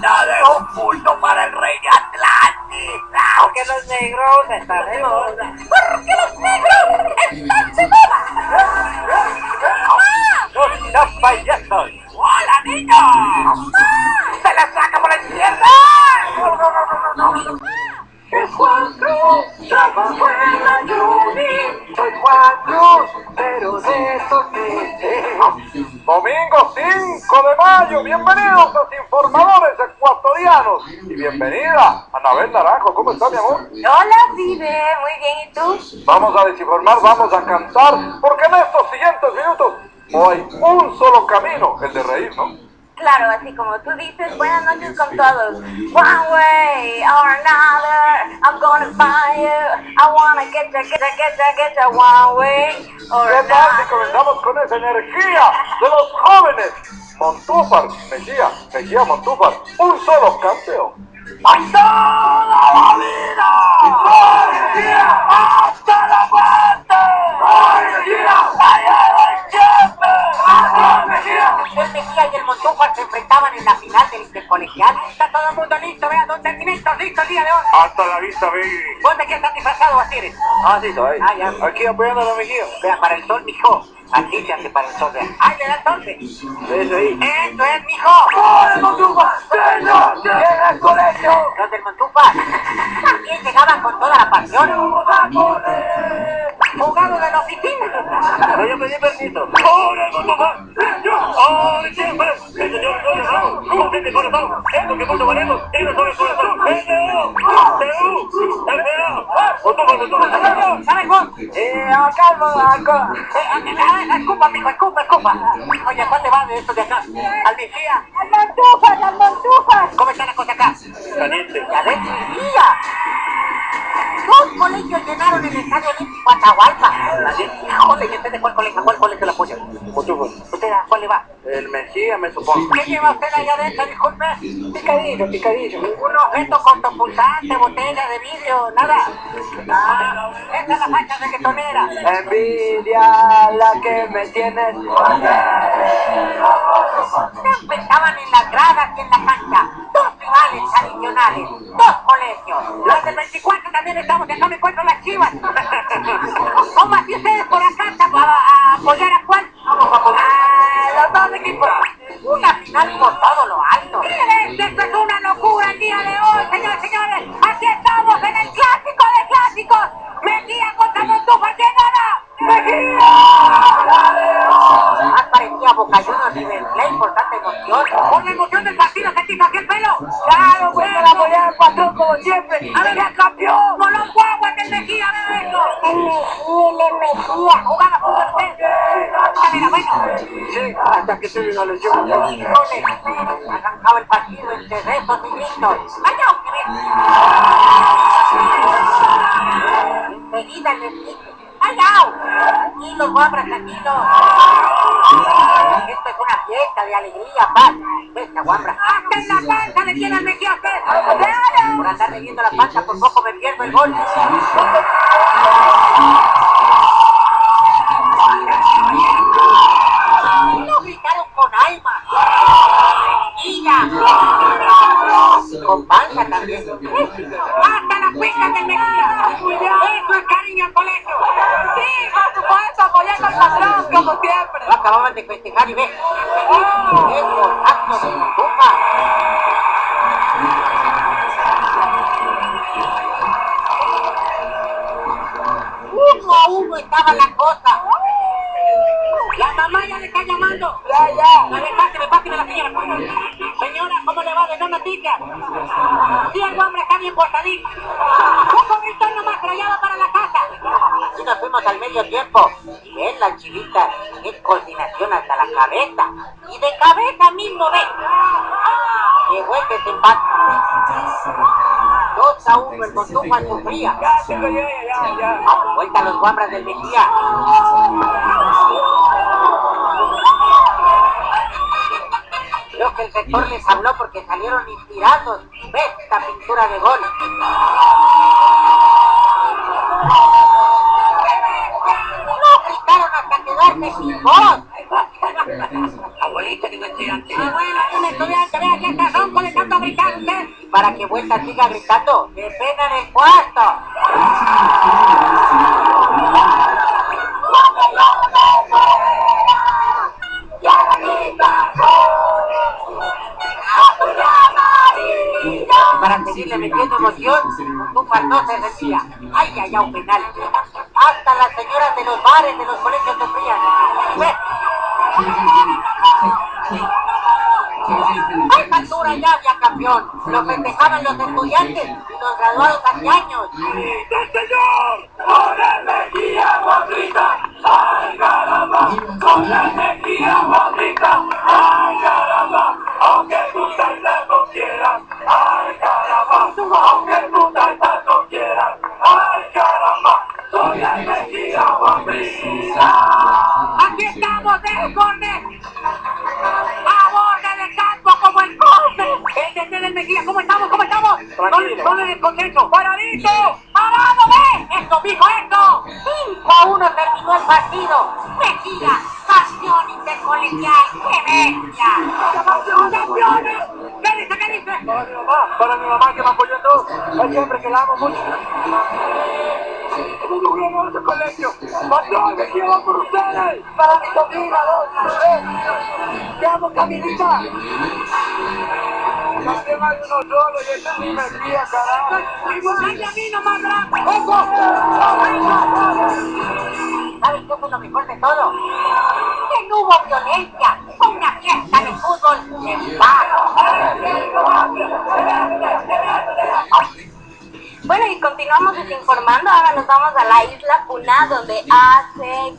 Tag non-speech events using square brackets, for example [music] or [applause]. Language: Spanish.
Nada es oculto para el rey de Atlantis. Porque los negros están de moda. Porque los negros están de moda. ¡No seas payasos! ¡Hola, niños! ¡Se la saca por la izquierda! Es Cruz, trabajo en la Juni. Soy Juan Domingo 5 de mayo, bienvenidos los informadores ecuatorianos y bienvenida Anabel Naranjo, ¿cómo está mi amor? Hola, Vive, muy bien, ¿y tú? Vamos a desinformar, vamos a cantar, porque en estos siguientes minutos no hay un solo camino, el de reír, ¿no? Claro, así como tú dices, buenas noches con todos. One way or another, I'm gonna find you. I wanna get ya, get ya, get ya, get ya, one way or ¿Qué tal si comenzamos con esa energía de los jóvenes? Montúfar, Mejía, Mejía Montúfar, un solo campeón. ¡Hasta la vida! El Montúfar se enfrentaban en la final del intercolegial. Está todo el mundo listo, vean, dos sentimientos listos el día de hoy. Hasta la vista, baby. ¿Vos de qué estás disfrazado, Basiris? Ah, sí, ahí. Ah, ya. Aquí apoyando a la Mejía. Vea, para el sol, mijo. Así se hace para el sol, vean. ¡Ay, le da el sol! Eso ahí. ¡Eso es, mijo! ¡Hola, Montúfar! ¡Señor! ¡Llega al colegio! Los del Montúfar también llegaban con toda la pasión. Jugado de la oficina. Pero yo pedí permiso. ¡Hola, Montúfar! ¡Señor! De corazón! ¡Es lo que mucho valemos! ¡Eso sobre el corazón! ¿Sabes vos? Eh, acá, acá. Eh, ah, escupa, mijo, escupa, escupa. Oye, ¿a cuál le va de esto de acá? Al Mejía. ¡Al Montúfar, al Montúfar! ¿Cómo está la cosa acá? Caliente. ¡Ya ves, Mejía! Dos colegios llenaron el Estadio Olímpico Atahualpa. Híjole, ¿y usted de cuál colegio? ¿A cuál colegio lo apoya? Montúfar. ¿Usted a cuál le va? El Mejía, me supongo. ¿Qué lleva usted allá adentro, disculpe? Picadillo, picadillo. Un objeto cortopulsante, botella de vidrio, nada. Ah, esa es la facha reggaetonera. Envidia la que me tienes. Se enfrentaban en las gradas y en la cancha. Dos rivales tradicionales, dos colegios. Los del 24 también estamos, acá me encuentro las chivas. [laughs] ¿Cómo así ustedes por acá a, apoyar a cuál? Vamos a los dos equipos. Una final por como siempre. A ver, ya campeón. Con los guaguas del Mejía, ver eso. ¡El Mejía, el Mejía! Jugaba fútbol usted. Era bueno. Sí, hasta que la lesión. Híjole, arrancaba el partido entre rezos y gritos. ¡Vaya, Enseguida les dije, ¡ay, au! Tranquilos, guabras, tranquilos. Fiesta de alegría, paz. Esta guambra. ¡Hasta en la panza le tiene al Mejía a usted! ¡Claro! Por andar leyendo la panza, por poco me pierdo el gol. De festejar y ve. ¡Qué golazo de! Uno a uno estaba la cosa. La mamá ya le está llamando. Ya, ya. Ver, páseme, páseme la señora. Señora, ¿cómo le va de no noticias? El hombre está bien portadito. Un poquito nomás, va para la casa. Y nos fuimos al medio tiempo. Y ven la chivita, qué coordinación la cabeza. Y de cabeza mismo ve. Llegó el desempate. Dos a uno, el Montúfar sufría. Ya. Vuelta a los guambras del Mejía. Creo que el rector les habló porque salieron inspirados. Ve esta pintura de gol. No gritaron hasta quedarse sin voz. Abuelita, que no estoy antes. Abuela, un estudiante, vea que está ronco de tanto gritar usted. Para que vuelta siga gritando, ¡qué pena en el cuarto! Para seguirle metiendo emoción, un no se rendía. ¡Ay, ay, ay, un penal! Hasta las señoras de los bares de los colegios se frían. ¡Ve! A esta altura ya había campeón. Lo festejaban los estudiantes y los graduados años. ¡Sí, señor! ¿Dónde descontento? ¡Paradito! ¡Parado, ve! ¡Esto, mijo, esto! 5 a 1 terminó el partido. Mejía, campeón intercolegial. ¡Qué bestia! ¡Campeones! ¿Qué dice? ¿Qué dice? Para mi mamá, para mi mamá que me apoyó en todo. Siempre que la amo mucho. ¡Es un glorioso colegio! ¡Patrón, me quiero por ustedes! Para mi sobrina, dos, ¡Te amo, Camilita! También hay uno solo y ese es mi Mejía, carajo. ¡Y muchacha a mí nomás, Blanco! ¡Ojo! ¿Sabes qué fue lo mejor de todo? Que no hubo violencia. Fue una fiesta de fútbol en paz. Bueno, y continuamos desinformando. Ahora nos vamos a la isla Puná, donde hace